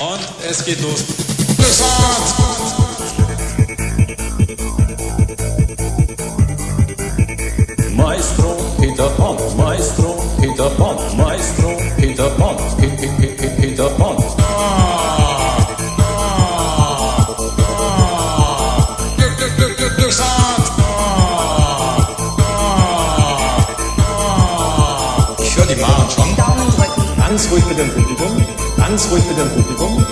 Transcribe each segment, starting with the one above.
Und es geht los. Glücksrad! Maestro Peter Pan, Maestro Peter Pan, Maestro Peter Pan, Pe- Pe- Pe- Pe- Peter Pan. Ich höre die Maren schon. Daumen drücken, Ganz ruhig mit dem Publikum, ganz ruhig mit dem Publikum,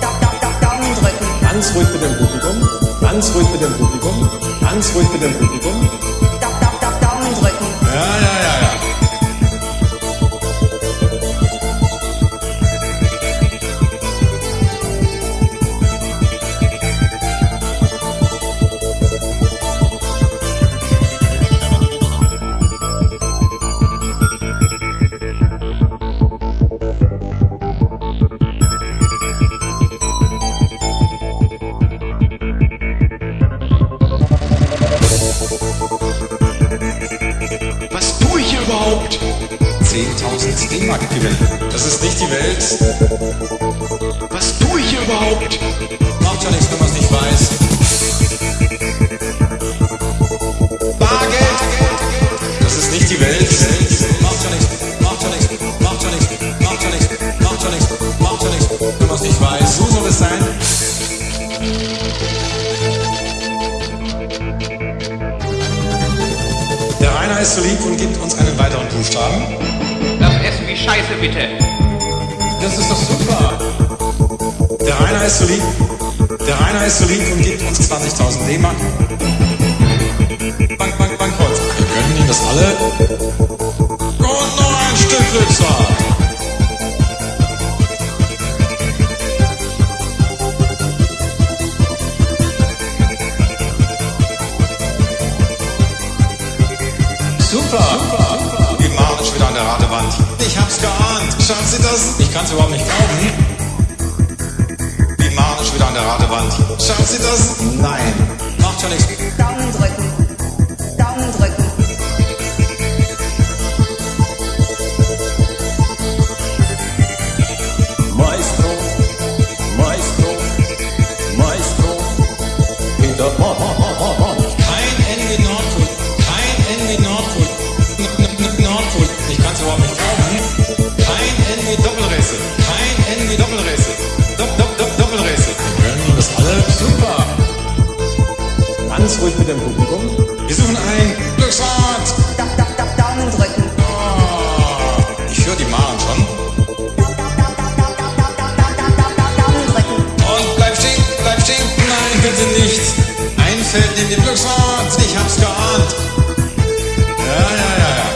da, da, da, Daumen drücken, ganz ruhig mit dem Publikum, ganz ruhig mit dem Publikum, ganz ruhig mit dem Publikum. da, da, da, Daumen drücken, Ja, ja, ja, ja. Tue ich hier überhaupt? 10.000 D-Mark. Das ist nicht die Welt. Was tue ich hier überhaupt? Macht ja nichts, wenn man es nicht weiß. Bargeld! Das ist nicht die Welt. Macht ja nichts, macht ja nichts, macht ja nichts, macht ja nichts, macht ja nichts, macht ja nichts, wenn man es nicht weiß. So soll es sein. Ist so lieb und gibt uns einen weiteren Buchstaben. Das Essen wie Scheiße, bitte. Das ist doch super. Der Rainer ist so lieb. Der Rainer ist so lieb und gibt uns 20.000 D-Mark. Bank, Bank, Bankrott. Wir gönnen Ihnen das alle. Und noch ein Stück Glücksrad. Super. Machen es wieder an der Ratewand. Ich hab's geahnt. Schauen Sie das? Ich kann's überhaupt nicht glauben. Machen es wieder an der Ratewand. Schauen Sie das? Nein. Macht ja nichts. Daumen drücken, Daumen drücken, Maestro, Maestro, Maestro Peter Pan. im Publikum? Wir suchen ein Glücksrad! Da, da, da, Daumen drücken. Oh, ich höre die Maren schon. Und bleib stehen, bleib stehen. Nein, bitte nicht. Einfällt in den Glücksrad. Ich hab's geahnt. Ja, ja, ja, ja.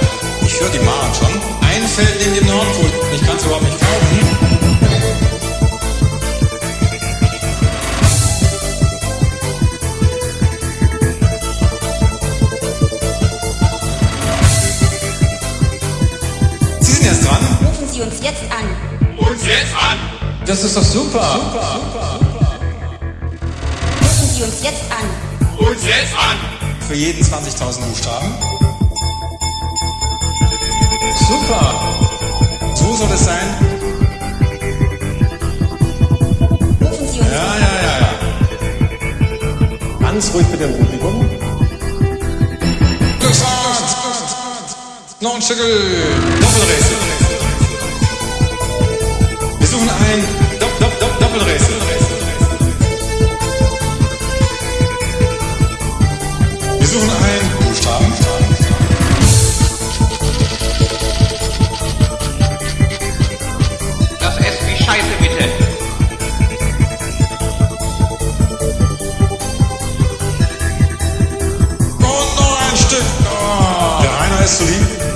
Ich höre die Maren schon. Einfällt in den Nordpol. Ich kann's überhaupt nicht. Sie uns jetzt an, Uns jetzt an. Das ist doch super. rufen Sie uns jetzt an, Uns jetzt an. Für jeden 20.000 Buchstaben. Super. So soll es sein. rufen Sie uns Ja, ja, ja, ja. ganz ruhig mit dem Publikum, ein Stück Doppelrätsel. Ein Dopp, Dopp, Dopp, Doppelrätsel. Wir suchen einen Buchstaben. Das Essen wie Scheiße, bitte. Und noch ein Stück. Der Rainer ist so lieb.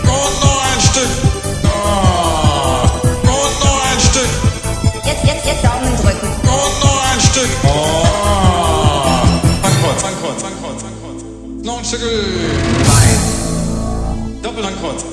Dankeschön. Nein. Kurz.